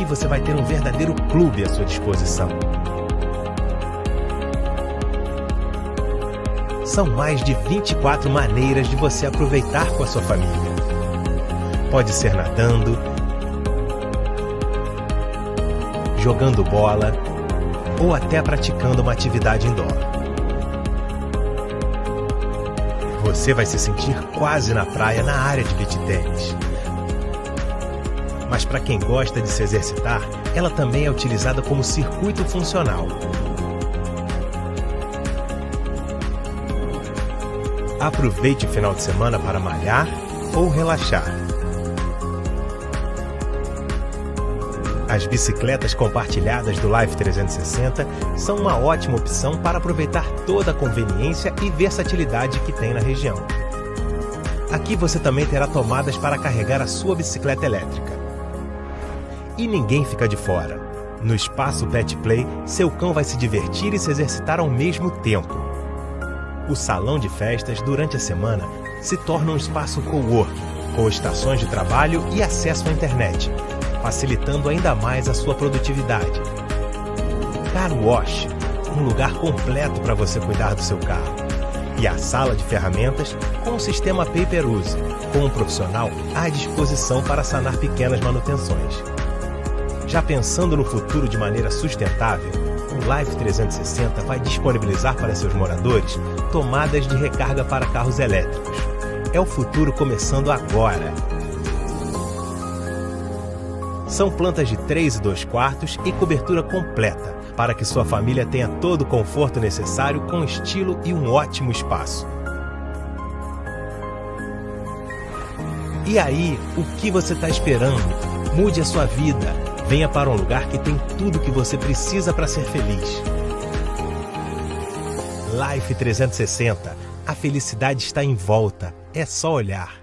Aqui você vai ter um verdadeiro clube à sua disposição. São mais de 24 maneiras de você aproveitar com a sua família. Pode ser nadando, jogando bola ou até praticando uma atividade indoor. Você vai se sentir quase na praia na área de beach tennis. Mas para quem gosta de se exercitar, ela também é utilizada como circuito funcional. Aproveite o final de semana para malhar ou relaxar. As bicicletas compartilhadas do Life 360 são uma ótima opção para aproveitar toda a conveniência e versatilidade que tem na região. Aqui você também terá tomadas para carregar a sua bicicleta elétrica. E ninguém fica de fora. No espaço Pet Play, seu cão vai se divertir e se exercitar ao mesmo tempo. O salão de festas, durante a semana, se torna um espaço co-work, com estações de trabalho e acesso à internet, facilitando ainda mais a sua produtividade. Car Wash, um lugar completo para você cuidar do seu carro. E a sala de ferramentas com o sistema Pay-Per-Use, com um profissional à disposição para sanar pequenas manutenções. Já pensando no futuro de maneira sustentável, o Life 360 vai disponibilizar para seus moradores tomadas de recarga para carros elétricos. É o futuro começando agora. São plantas de 3 e 2 quartos e cobertura completa, para que sua família tenha todo o conforto necessário com estilo e um ótimo espaço. E aí, o que você está esperando? Mude a sua vida Venha para um lugar que tem tudo que você precisa para ser feliz. Life 360. A felicidade está em volta. É só olhar.